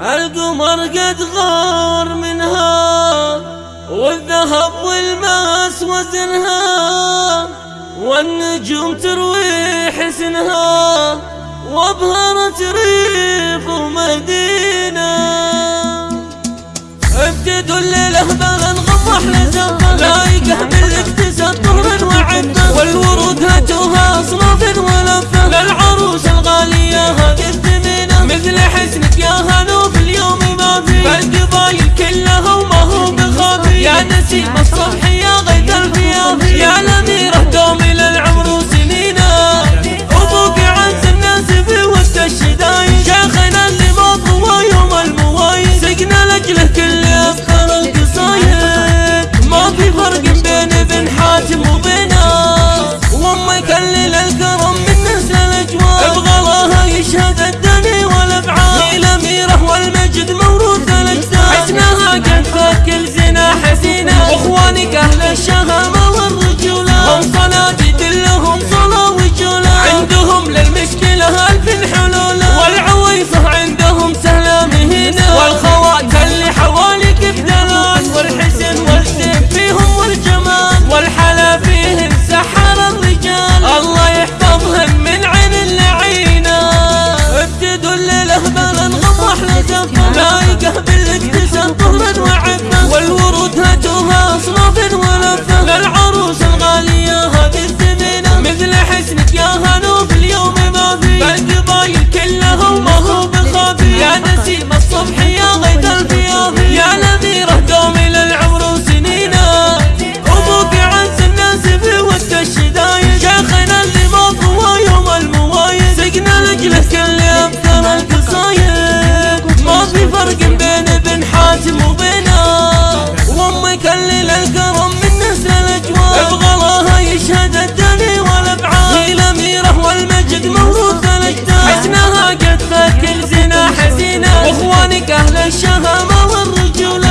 القمر قد غار منها والذهب والماس وزنها والنجوم تروي حسنها وابهرت ريف Team stop. Soul Anamı إخوانك أهل الشهامة والرجولة.